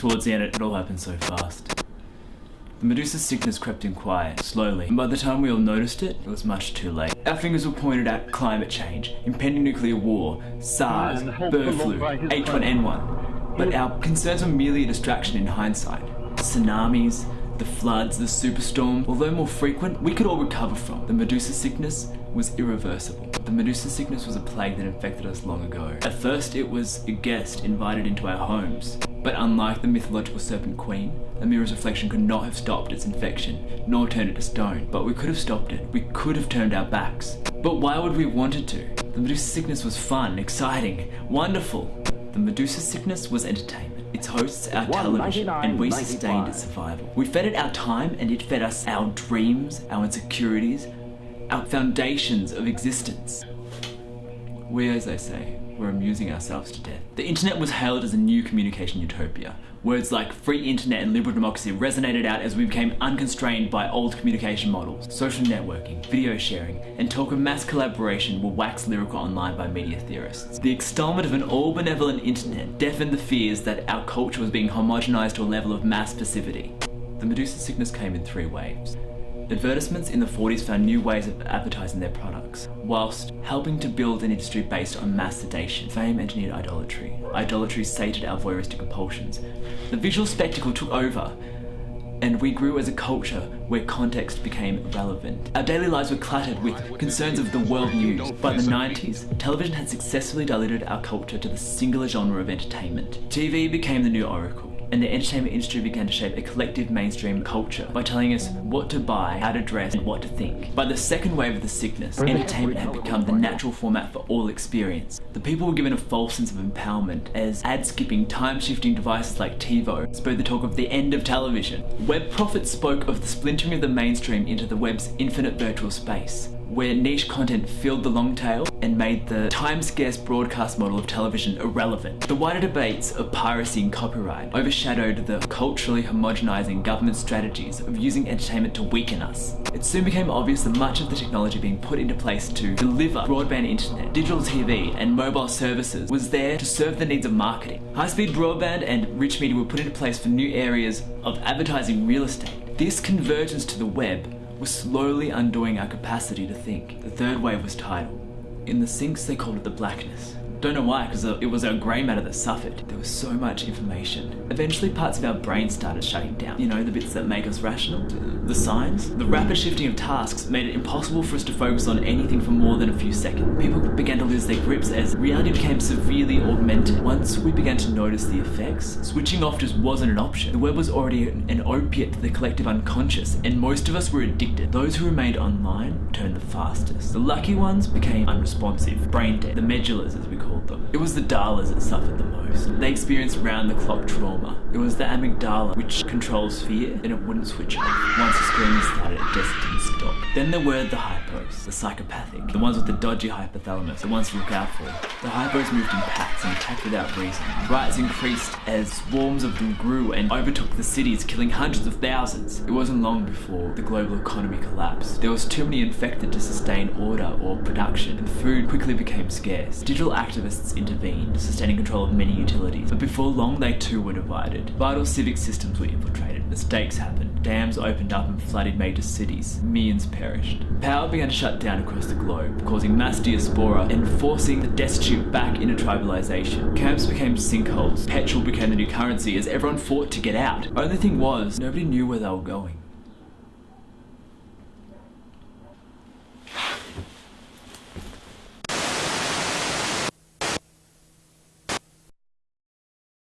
Towards the end, it all happened so fast. The Medusa's sickness crept in quiet, slowly, and by the time we all noticed it, it was much too late. Our fingers were pointed at climate change, impending nuclear war, SARS, bird flu, H1N1. But our concerns were merely a distraction in hindsight. Tsunamis, the floods, the superstorm, although more frequent, we could all recover from. The Medusa sickness was irreversible. The Medusa sickness was a plague that infected us long ago. At first, it was a guest invited into our homes. But unlike the mythological serpent queen, a mirror's reflection could not have stopped its infection, nor turned it to stone. But we could have stopped it. We could have turned our backs. But why would we have wanted to? The Medusa sickness was fun, exciting, wonderful. The Medusa sickness was entertainment. Its hosts our television, and we sustained its survival. We fed it our time, and it fed us our dreams, our insecurities, our foundations of existence. We, as they say, were amusing ourselves to death. The internet was hailed as a new communication utopia. Words like free internet and liberal democracy resonated out as we became unconstrained by old communication models. Social networking, video sharing, and talk of mass collaboration were waxed lyrical online by media theorists. The extolment of an all-benevolent internet deafened the fears that our culture was being homogenized to a level of mass passivity. The Medusa sickness came in three waves. Advertisements in the 40s found new ways of advertising their products, whilst helping to build an industry based on mass sedation. Fame engineered idolatry. Idolatry sated our voyeuristic compulsions. The visual spectacle took over, and we grew as a culture where context became relevant. Our daily lives were cluttered with concerns of the world news. By the 90s, television had successfully diluted our culture to the singular genre of entertainment. TV became the new oracle and the entertainment industry began to shape a collective mainstream culture by telling us what to buy, how to dress, and what to think. By the second wave of the sickness, entertainment had become the natural format for all experience. The people were given a false sense of empowerment as ad-skipping, time-shifting devices like TiVo spurred the talk of the end of television. Web prophets spoke of the splintering of the mainstream into the web's infinite virtual space where niche content filled the long tail and made the time-scarce broadcast model of television irrelevant. The wider debates of piracy and copyright overshadowed the culturally homogenizing government strategies of using entertainment to weaken us. It soon became obvious that much of the technology being put into place to deliver broadband internet, digital TV, and mobile services was there to serve the needs of marketing. High-speed broadband and rich media were put into place for new areas of advertising real estate. This convergence to the web was slowly undoing our capacity to think. The third wave was tidal. In the sinks, they called it the blackness. Don't know why, because uh, it was our grey matter that suffered. There was so much information. Eventually, parts of our brain started shutting down. You know, the bits that make us rational? The signs? The rapid shifting of tasks made it impossible for us to focus on anything for more than a few seconds. People began to their grips as reality became severely augmented. Once we began to notice the effects, switching off just wasn't an option. The web was already an opiate to the collective unconscious, and most of us were addicted. Those who remained online turned the fastest. The lucky ones became unresponsive, brain dead, the medullas as we called them. It was the Dalas that suffered the most. They experienced round-the-clock trauma. It was the amygdala which controls fear and it wouldn't switch off. Once the screaming started, it just didn't stop. Then there were the the psychopathic, the ones with the dodgy hypothalamus, the ones to look out for. The hypos moved in packs and attacked without reason. Riots increased as swarms of them grew and overtook the cities, killing hundreds of thousands. It wasn't long before the global economy collapsed. There was too many infected to sustain order or production, and food quickly became scarce. Digital activists activists intervened, sustaining control of many utilities. But before long, they too were divided. Vital civic systems were infiltrated. Mistakes happened. Dams opened up and flooded major cities. Millions perished. Power began to shut down across the globe, causing mass diaspora and forcing the destitute back into tribalization. Camps became sinkholes. Petrol became the new currency as everyone fought to get out. Only thing was, nobody knew where they were going.